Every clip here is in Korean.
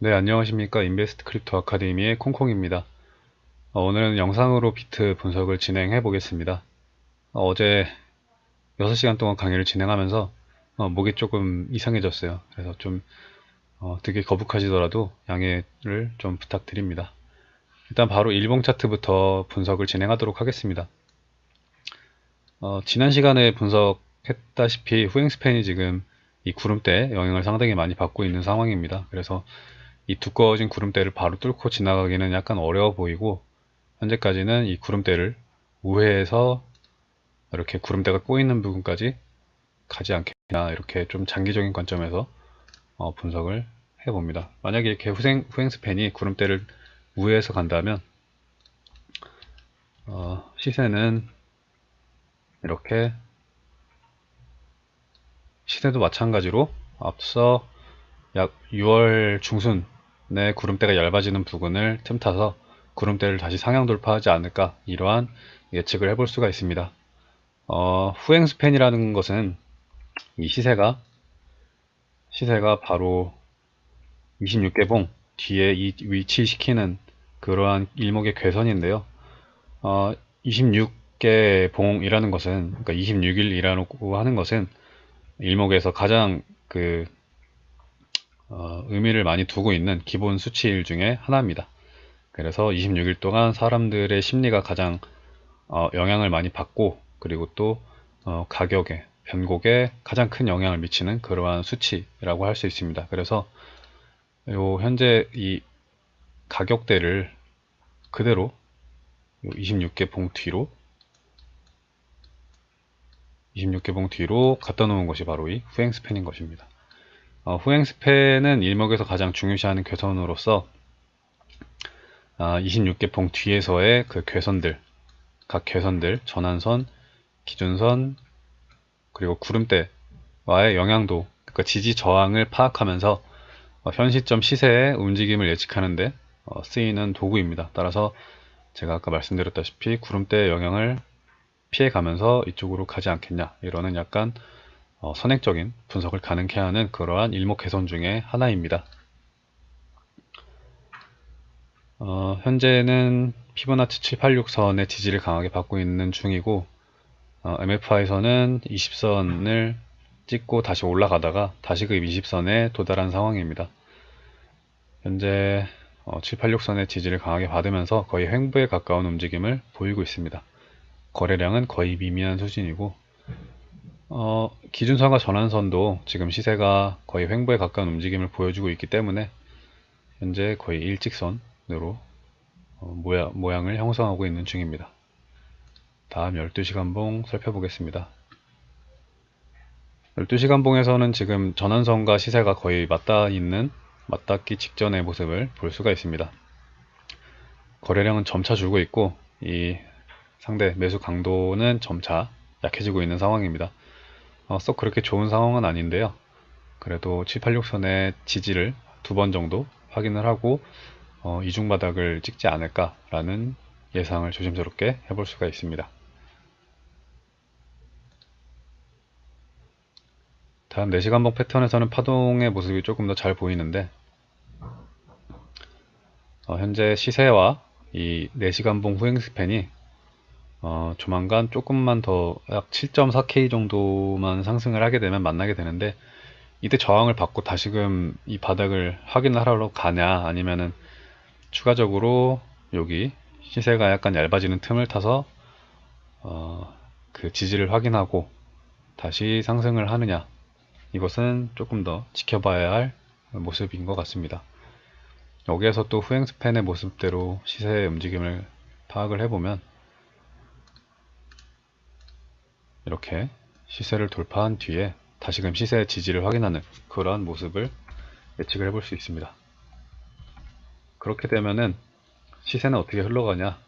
네, 안녕하십니까. 인베스트 크립토 아카데미의 콩콩입니다. 어, 오늘은 영상으로 비트 분석을 진행해 보겠습니다. 어, 제 6시간 동안 강의를 진행하면서 어, 목이 조금 이상해졌어요. 그래서 좀 어, 되게 거북하시더라도 양해를 좀 부탁드립니다. 일단 바로 일봉 차트부터 분석을 진행하도록 하겠습니다. 어, 지난 시간에 분석했다시피 후행 span이 지금 이 구름대 영향을 상당히 많이 받고 있는 상황입니다. 그래서 이 두꺼워진 구름대를 바로 뚫고 지나가기는 약간 어려워 보이고 현재까지는 이 구름대를 우회해서 이렇게 구름대가 꼬이는 부분까지 가지 않겠나 이렇게 좀 장기적인 관점에서 어, 분석을 해봅니다. 만약에 이렇게 후행, 후행스팬이 구름대를 우회해서 간다면 어, 시세는 이렇게 시세도 마찬가지로 앞서 약 6월 중순 내 구름대가 얇아지는 부근을 틈타서 구름대를 다시 상향 돌파하지 않을까 이러한 예측을 해볼 수가 있습니다. 어, 후행 스팬이라는 것은 이 시세가 시세가 바로 26개봉 뒤에 이 위치시키는 그러한 일목의 괴선인데요. 어, 26개 봉이라는 것은 그러니까 26일이라고 하는 것은 일목에서 가장 그 어, 의미를 많이 두고 있는 기본 수치일 중에 하나입니다. 그래서 26일 동안 사람들의 심리가 가장 어, 영향을 많이 받고 그리고 또 어, 가격에 변곡에 가장 큰 영향을 미치는 그러한 수치라고 할 수 있습니다. 그래서 요 현재 이 가격대를 그대로 26개 봉 뒤로 26개 봉 뒤로 갖다 놓은 것이 바로 이 후행 스팬인 것입니다. 어, 후행 스팬은 일목에서 가장 중요시하는 괴선으로서 아, 26개 봉 뒤에서의 그 괴선들, 각 괴선들, 전환선, 기준선, 그리고 구름대와의 영향도, 그러니까 지지 저항을 파악하면서 어, 현 시점 시세의 움직임을 예측하는데 어, 쓰이는 도구입니다. 따라서 제가 아까 말씀드렸다시피 구름대의 영향을 피해가면서 이쪽으로 가지 않겠냐 이러는 약간 어, 선행적인 분석을 가능케 하는 그러한 일목 개선 중의 하나입니다. 어, 현재는 피보나치 786선의 지지를 강하게 받고 있는 중이고 어, MFI에서는 20선을 찍고 다시 올라가다가 다시 그 20선에 도달한 상황입니다. 현재 어, 786선의 지지를 강하게 받으면서 거의 횡보에 가까운 움직임을 보이고 있습니다. 거래량은 거의 미미한 수준이고 어, 기준선과 전환선도 지금 시세가 거의 횡보에 가까운 움직임을 보여주고 있기 때문에 현재 거의 일직선으로 어, 모양, 모양을 형성하고 있는 중입니다. 다음 12시간 봉 살펴보겠습니다. 12시간 봉에서는 지금 전환선과 시세가 거의 맞닿아 있는 맞닿기 직전의 모습을 볼 수가 있습니다. 거래량은 점차 줄고 있고 이 상대 매수 강도는 점차 약해지고 있는 상황입니다. 어, 썩 그렇게 좋은 상황은 아닌데요. 그래도 786선의 지지를 두 번 정도 확인을 하고 어, 이중바닥을 찍지 않을까라는 예상을 조심스럽게 해볼 수가 있습니다. 다음 4시간봉 패턴에서는 파동의 모습이 조금 더 잘 보이는데 어, 현재 시세와 이 4시간봉 후행 스팬이 어, 조만간 조금만 더 약 7.4K 정도만 상승을 하게 되면 만나게 되는데 이때 저항을 받고 다시금 이 바닥을 확인을 하러 가냐 아니면은 추가적으로 여기 시세가 약간 얇아지는 틈을 타서 어, 그 지지를 확인하고 다시 상승을 하느냐 이것은 조금 더 지켜봐야 할 모습인 것 같습니다. 여기에서 또 후행 스팬의 모습대로 시세의 움직임을 파악을 해보면 이렇게 시세를 돌파한 뒤에 다시금 시세의 지지를 확인하는 그러한 모습을 예측을 해볼 수 있습니다. 그렇게 되면은 시세는 어떻게 흘러가냐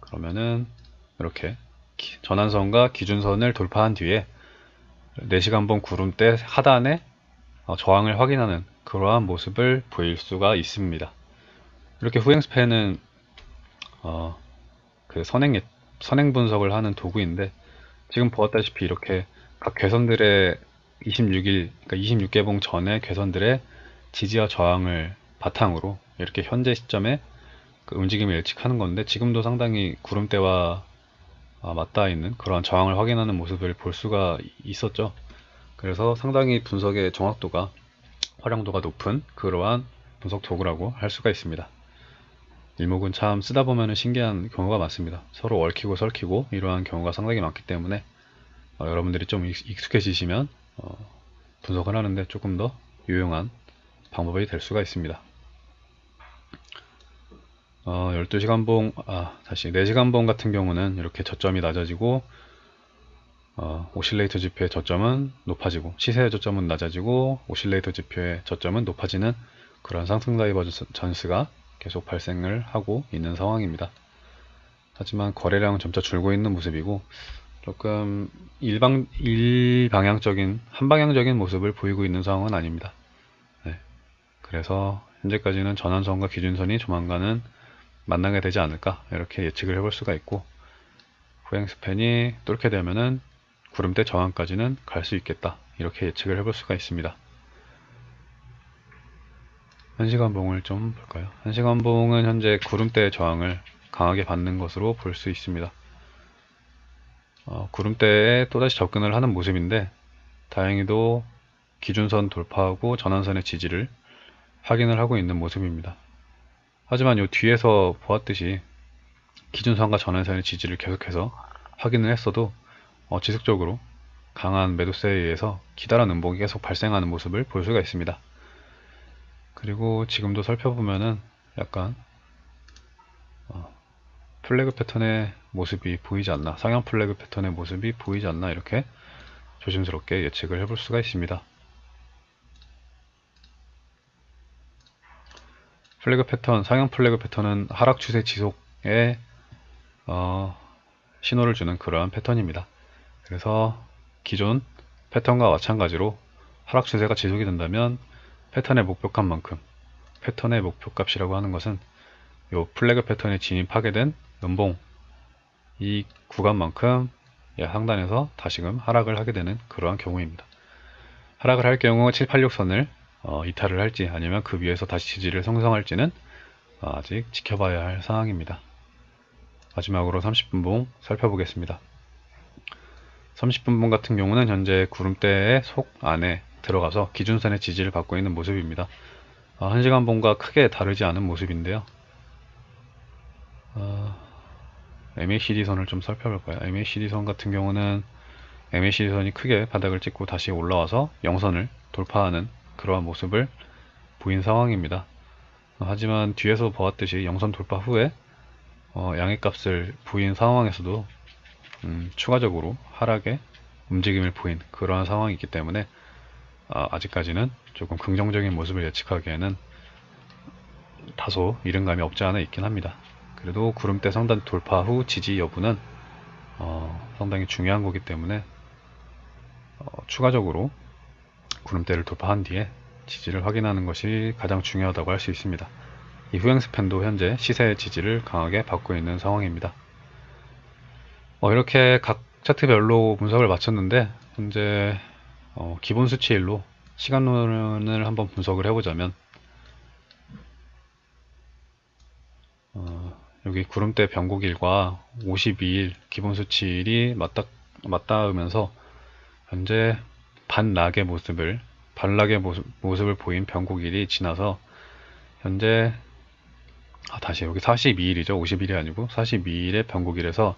그러면은 이렇게 전환선과 기준선을 돌파한 뒤에 4시간봉 구름대 하단에 어, 저항을 확인하는 그러한 모습을 보일 수가 있습니다. 이렇게 후행 스팬은 어, 그 선행 선행 분석을 하는 도구인데 지금 보았다시피 이렇게 각 괴선들의 26일, 그러니까 26개봉 전에 괴선들의 지지와 저항을 바탕으로 이렇게 현재 시점에 그 움직임을 예측하는 건데 지금도 상당히 구름대와 아, 맞닿아 있는 그러한 저항을 확인하는 모습을 볼 수가 있었죠. 그래서 상당히 분석의 정확도가 활용도가 높은 그러한 분석 도구라고 할 수가 있습니다. 일목은 참 쓰다 보면 신기한 경우가 많습니다. 서로 얽히고 설키고 이러한 경우가 상당히 많기 때문에 어, 여러분들이 좀 익- 익숙해지시면 어, 분석을 하는데 조금 더 유용한 방법이 될 수가 있습니다. 어, 12시간봉, 아, 다시 4시간봉 같은 경우는 이렇게 저점이 낮아지고 어, 오실레이터 지표의 저점은 높아지고 시세의 저점은 낮아지고 오실레이터 지표의 저점은 높아지는 그런 상승 divergence가 계속 발생을 하고 있는 상황입니다. 하지만 거래량은 점차 줄고 있는 모습이고 조금 일방 일방향적인 한방향적인 모습을 보이고 있는 상황은 아닙니다. 네. 그래서 현재까지는 전환선과 기준선이 조만간은 만나게 되지 않을까 이렇게 예측을 해볼 수가 있고 후행 span이 뚫게 되면은 구름대 저항까지는 갈 수 있겠다 이렇게 예측을 해볼 수가 있습니다. 1시간봉을 좀 볼까요? 1시간봉은 현재 구름대 저항을 강하게 받는 것으로 볼 수 있습니다. 어, 구름대에 또다시 접근을 하는 모습인데 다행히도 기준선 돌파하고 전환선의 지지를 확인을 하고 있는 모습입니다. 하지만 이 뒤에서 보았듯이 기준선과 전환선의 지지를 계속해서 확인을 했어도 어, 지속적으로 강한 매도세에 의해서 기다란 음봉이 계속 발생하는 모습을 볼 수가 있습니다. 그리고 지금도 살펴보면은 약간 어, flag 패턴의 모습이 보이지 않나 상향 flag 패턴의 모습이 보이지 않나 이렇게 조심스럽게 예측을 해볼 수가 있습니다. flag 패턴, 상향 flag 패턴은 하락 추세 지속에 어, 신호를 주는 그러한 패턴입니다. 그래서 기존 패턴과 마찬가지로 하락 추세가 지속이 된다면 패턴의 목표값 만큼 패턴의 목표값이라고 하는 것은 이 플래그 패턴에 진입하게 된 연봉 이 구간만큼 상단에서 다시금 하락을 하게 되는 그러한 경우입니다. 하락을 할 경우 786선을 어, 이탈을 할지 아니면 그 위에서 다시 지지를 형성할지는 어, 아직 지켜봐야 할 상황입니다. 마지막으로 30분봉 살펴보겠습니다. 30분봉 같은 경우는 현재 구름대의 속 안에 들어가서 기준선의 지지를 받고 있는 모습입니다. 어, 1시간 봉과 크게 다르지 않은 모습인데요. 어, MACD 선을 좀 살펴볼까요? MACD 선 같은 경우는 MACD 선이 크게 바닥을 찍고 다시 올라와서 영선을 돌파하는 그러한 모습을 보인 상황입니다. 어, 하지만 뒤에서 보았듯이 영선 돌파 후에 어, 양해값을 보인 상황에서도 음, 추가적으로 하락의 움직임을 보인 그러한 상황이기 때문에 아, 아직까지는 조금 긍정적인 모습을 예측하기에는 다소 이른감이 없지 않아 있긴 합니다. 그래도 구름대 상단 돌파 후 지지 여부는 어, 상당히 중요한 거기 때문에 어, 추가적으로 구름대를 돌파한 뒤에 지지를 확인하는 것이 가장 중요하다고 할 수 있습니다. 이 후행 스팬도 현재 시세의 지지를 강하게 받고 있는 상황입니다. 어, 이렇게 각 차트별로 분석을 마쳤는데 현재 어, 기본 수치일로 시간론을 한번 분석을 해보자면 어, 여기 구름대 변곡 일과 52일 기본 수치일이 맞닿, 맞닿으면서 현재 반락의 모습을 반락의 모습, 모습을 보인 변곡 일이 지나서 현재 아, 다시 여기 42일이죠. 50일이 아니고 42일의 변곡일에서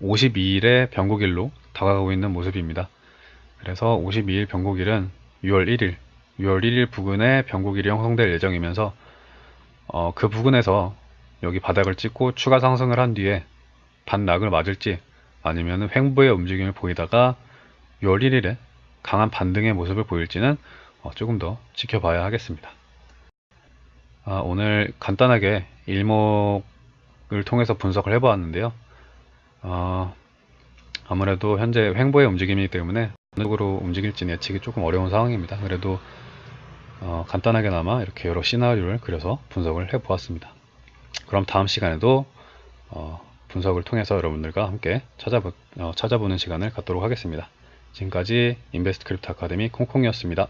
52일의 변곡일로 다가가고 있는 모습입니다 그래서 52일 변곡일은 6월 1일 6월 1일 부근에 변곡일이 형성될 예정이면서 어, 그 부근에서 여기 바닥을 찍고 추가 상승을 한 뒤에 반락을 맞을지 아니면 횡보의 움직임을 보이다가 6월 1일에 강한 반등의 모습을 보일지는 어, 조금 더 지켜봐야 하겠습니다. 아, 오늘 간단하게 일목을 통해서 분석을 해보았는데요. 어, 아무래도 현재 횡보의 움직임이기 때문에 어느 쪽으로 움직일지 예측이 조금 어려운 상황입니다. 그래도 어, 간단하게나마 이렇게 여러 시나리오를 그려서 분석을 해보았습니다. 그럼 다음 시간에도 어, 분석을 통해서 여러분들과 함께 찾아보, 어, 찾아보는 시간을 갖도록 하겠습니다. 지금까지 인베스트 크립토 아카데미 콩콩이었습니다.